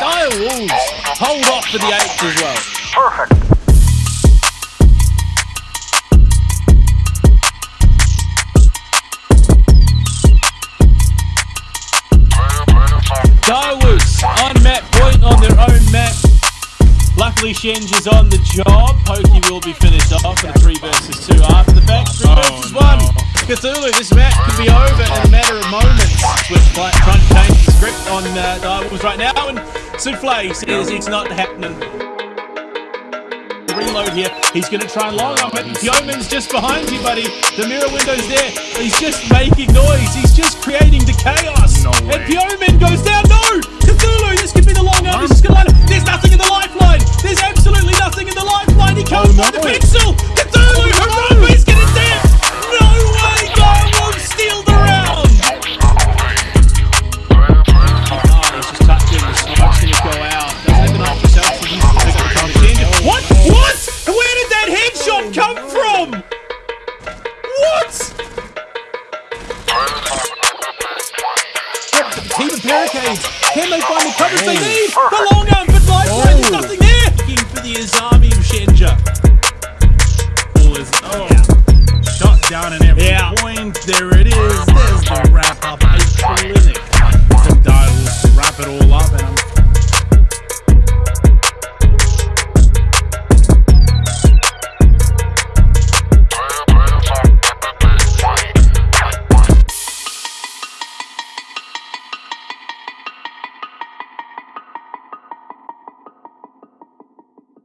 Dire hold off for the eights as well. Perfect. Direwolves on map point on their own map. Luckily Shenge is on the job. Pokey will be finished off for the three could be over in a matter of moments. With trying to change the script on uh, Direwolves right now. And Souffle says it's not happening. Reload here. He's going to try and long arm it. Yeoman's just behind you, buddy. The mirror window's there. He's just making noise. He's just creating the chaos. No and. Yeoman goes down. come from? What? Keep a barricades. Can they find the coverage they need? The long arm, but life oh. there's nothing there. Looking for the Azami of Shenja. Ball is oh. shot down and every yeah. point. There it is. There's the wrap up.